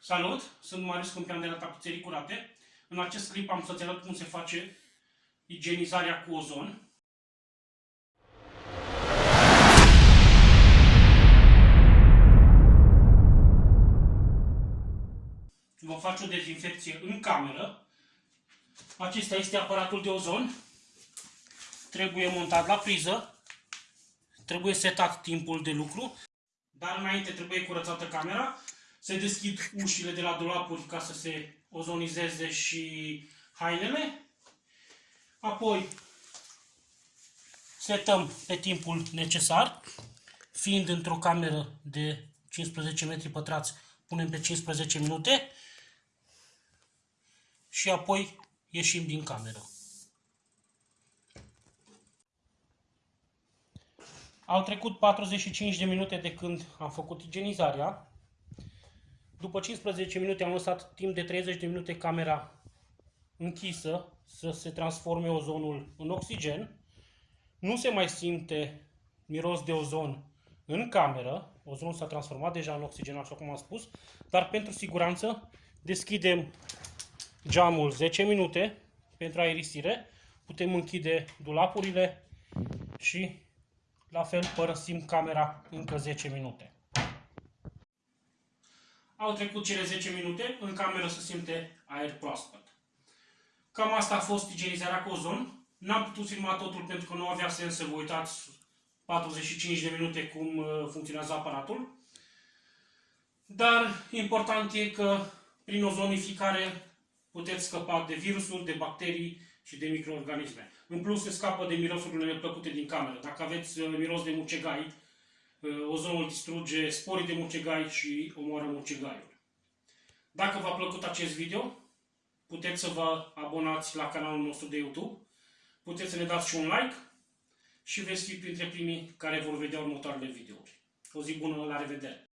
Salut! Sunt Marius Câmpian de la Tapiserii Curate. În acest clip am să-ți arăt cum se face igienizarea cu ozon. Vom face o dezinfecție în cameră. Acesta este aparatul de ozon. Trebuie montat la priză. Trebuie setat timpul de lucru. Dar înainte trebuie curățată camera. Se deschid ușile de la dulapuri ca să se ozonizeze și hainele. Apoi setăm pe timpul necesar. Fiind într-o cameră de 15 metri pătrați, punem pe 15 minute și apoi ieșim din cameră. Au trecut 45 de minute de când am făcut igienizarea. După 15 minute am lăsat timp de 30 de minute camera închisă să se transforme ozonul în oxigen. Nu se mai simte miros de ozon în cameră. Ozonul s-a transformat deja în oxigen, așa cum am spus. Dar pentru siguranță deschidem geamul 10 minute pentru aerisire. Putem închide dulapurile și la fel părăsim camera încă 10 minute. Au trecut cele 10 minute, în cameră se simte aer proaspăt. Cam asta a fost igienizarea cu ozon. N-am putut filma totul pentru că nu avea sens să vă uitați 45 de minute cum uh, funcționează aparatul. Dar important e că prin ozonificare puteți scăpa de virusuri, de bacterii și de microorganisme. În plus, se scapă de mirosurile neplăcute din cameră. Dacă aveți uh, miros de mucegai, uh, ozonul distruge sporii de mucegai și omoară mucegaiul. Dacă v-a plăcut acest video, puteți să vă abonați la canalul nostru de YouTube, puteți să ne dați și un like și veți fi printre primii care vor vedea următoarele videouri. O zi bună, la revedere!